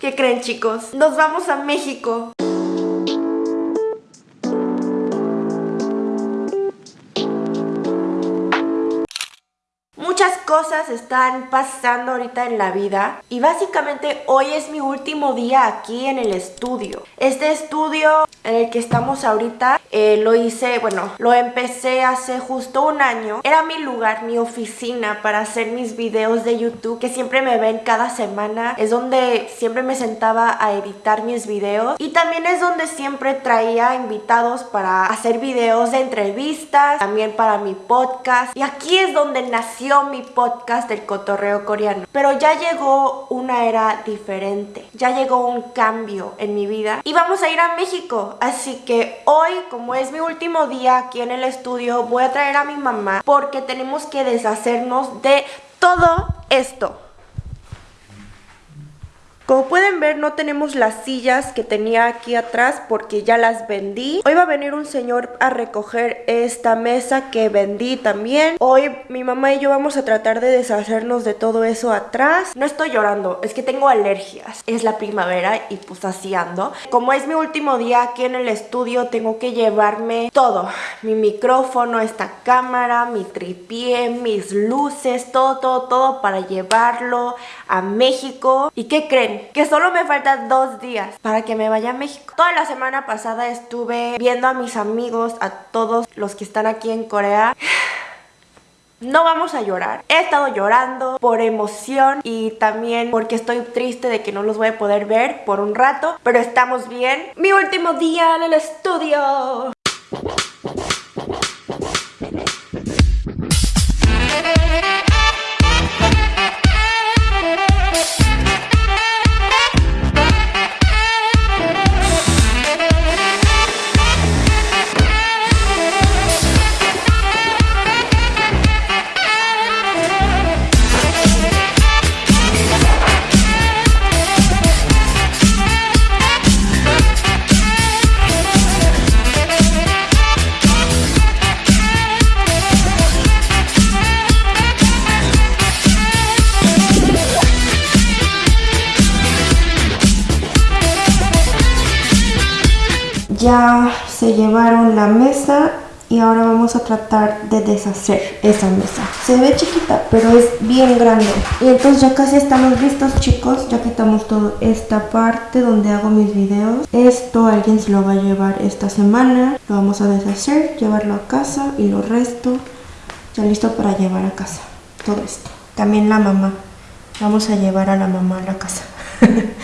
¿Qué creen chicos? Nos vamos a México. Cosas están pasando ahorita en la vida y básicamente hoy es mi último día aquí en el estudio. Este estudio en el que estamos ahorita eh, lo hice, bueno, lo empecé hace justo un año. Era mi lugar, mi oficina para hacer mis videos de YouTube que siempre me ven cada semana. Es donde siempre me sentaba a editar mis videos y también es donde siempre traía invitados para hacer videos de entrevistas, también para mi podcast. Y aquí es donde nació mi podcast del cotorreo coreano. Pero ya llegó una era diferente, ya llegó un cambio en mi vida y vamos a ir a México. Así que hoy, como es mi último día aquí en el estudio, voy a traer a mi mamá porque tenemos que deshacernos de todo esto. Como pueden ver no tenemos las sillas que tenía aquí atrás porque ya las vendí. Hoy va a venir un señor a recoger esta mesa que vendí también. Hoy mi mamá y yo vamos a tratar de deshacernos de todo eso atrás. No estoy llorando, es que tengo alergias. Es la primavera y pues así. Como es mi último día aquí en el estudio tengo que llevarme todo. Mi micrófono, esta cámara, mi tripié, mis luces, todo, todo, todo para llevarlo a México. ¿Y qué creen? Que solo me faltan dos días para que me vaya a México. Toda la semana pasada estuve viendo a mis amigos, a todos los que están aquí en Corea. No vamos a llorar. He estado llorando por emoción y también porque estoy triste de que no los voy a poder ver por un rato, pero estamos bien. Mi último día en el estudio. Llevaron la mesa y ahora vamos a tratar de deshacer esa mesa. Se ve chiquita, pero es bien grande. Y entonces ya casi estamos listos, chicos. Ya quitamos toda esta parte donde hago mis videos. Esto alguien se lo va a llevar esta semana. Lo vamos a deshacer, llevarlo a casa y lo resto ya listo para llevar a casa. Todo esto. También la mamá. Vamos a llevar a la mamá a la casa.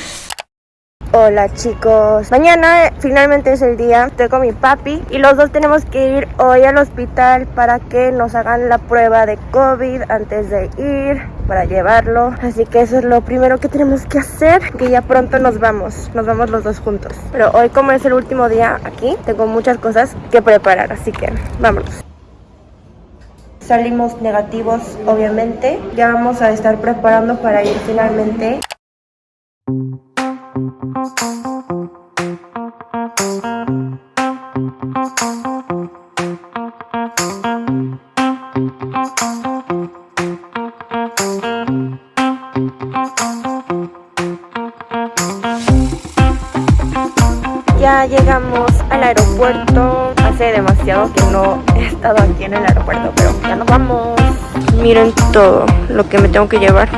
Hola chicos, mañana finalmente es el día, estoy con mi papi y los dos tenemos que ir hoy al hospital para que nos hagan la prueba de COVID antes de ir, para llevarlo, así que eso es lo primero que tenemos que hacer, que ya pronto nos vamos, nos vamos los dos juntos. Pero hoy como es el último día aquí, tengo muchas cosas que preparar, así que vámonos. Salimos negativos, obviamente, ya vamos a estar preparando para ir finalmente. Ya llegamos al aeropuerto. Hace demasiado que no he estado aquí en el aeropuerto, pero ya nos vamos. Miren todo lo que me tengo que llevar.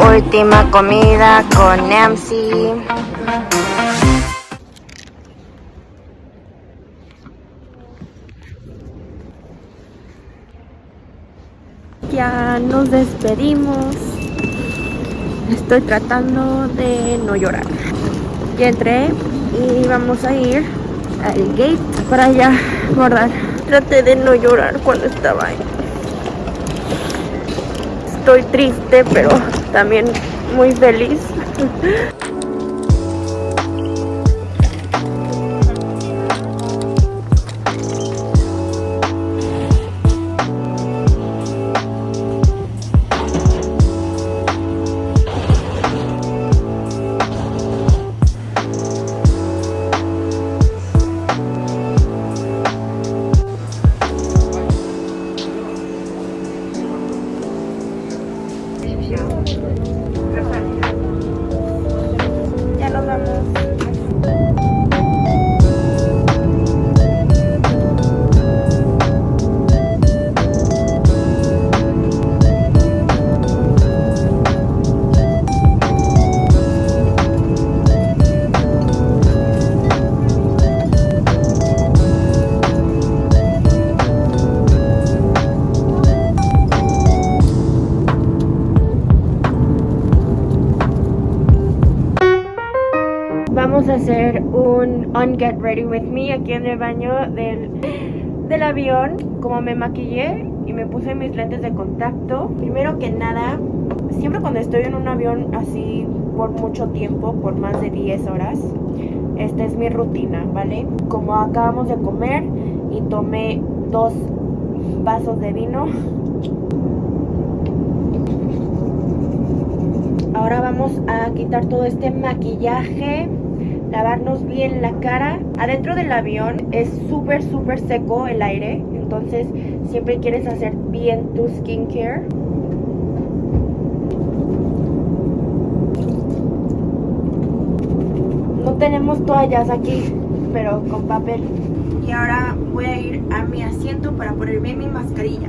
Última comida con Nancy. Ya nos despedimos. Estoy tratando de no llorar. Ya entré y vamos a ir al gate para ya guardar. Traté de no llorar cuando estaba ahí. Estoy triste, pero también muy feliz. Vamos a hacer un on get ready with me aquí en el baño del, del avión. Como me maquillé y me puse mis lentes de contacto. Primero que nada, siempre cuando estoy en un avión así por mucho tiempo, por más de 10 horas, esta es mi rutina, ¿vale? Como acabamos de comer y tomé dos vasos de vino. Ahora vamos a quitar todo este maquillaje lavarnos bien la cara. Adentro del avión es súper, súper seco el aire, entonces siempre quieres hacer bien tu skincare. No tenemos toallas aquí, pero con papel. Y ahora voy a ir a mi asiento para ponerme mi mascarilla.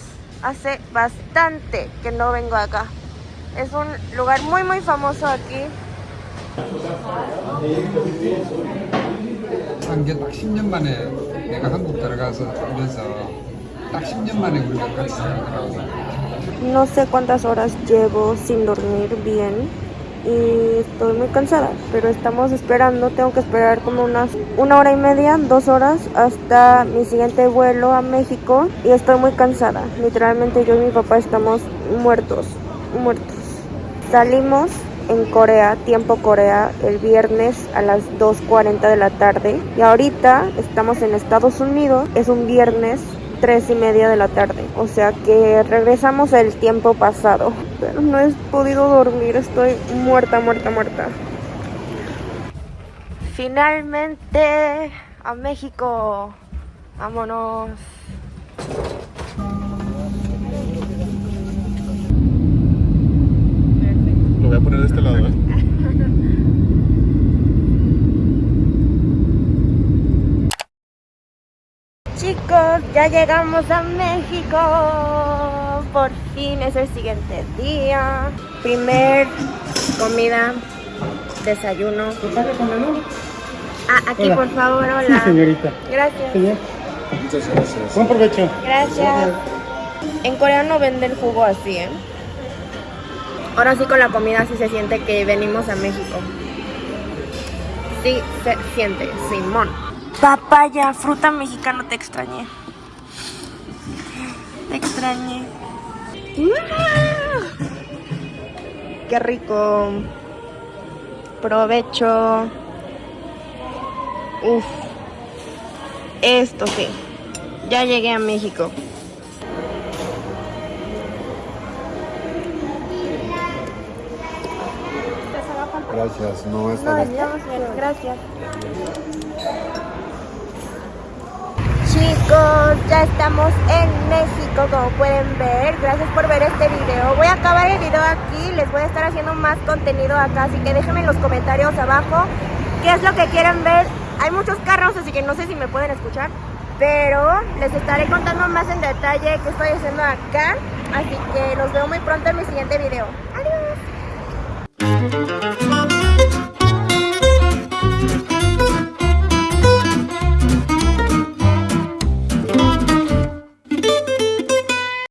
hace bastante que no vengo acá. Es un lugar muy muy famoso aquí. No sé cuántas horas llevo sin dormir bien y estoy muy cansada, pero estamos esperando, tengo que esperar como unas una hora y media, dos horas hasta mi siguiente vuelo a México y estoy muy cansada, literalmente yo y mi papá estamos muertos, muertos. Salimos en Corea, tiempo Corea, el viernes a las 2.40 de la tarde y ahorita estamos en Estados Unidos, es un viernes tres y media de la tarde. O sea que regresamos al tiempo pasado. Pero no he podido dormir, estoy muerta, muerta, muerta. Finalmente a México. Vámonos. Lo voy a poner de este lado, ¿eh? Chicos, ya llegamos a México. Por fin es el siguiente día. Primer comida, desayuno. Ah, aquí por favor, hola. Sí, señorita. Gracias. Muchas gracias. Buen provecho. Gracias. En Corea no venden jugo así, ¿eh? Ahora sí con la comida sí se siente que venimos a México. Sí se siente, Simón. Papaya, fruta mexicana, te extrañé. Te extrañé. ¡Qué rico! Provecho. Uf. Esto sí. Ya llegué a México. Gracias, no está No, estamos bien, gracias. Chicos, ya estamos en México como pueden ver Gracias por ver este video Voy a acabar el video aquí, les voy a estar haciendo más contenido acá Así que déjenme en los comentarios abajo qué es lo que quieren ver Hay muchos carros, así que no sé si me pueden escuchar Pero les estaré contando más en detalle qué estoy haciendo acá. Así que los veo muy pronto en mi siguiente video. Adiós.